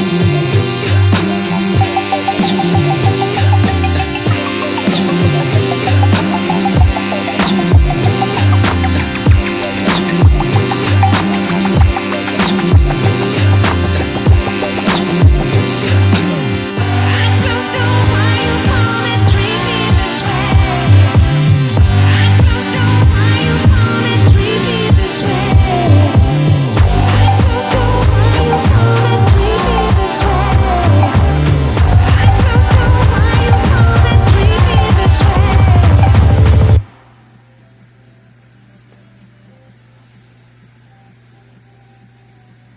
you.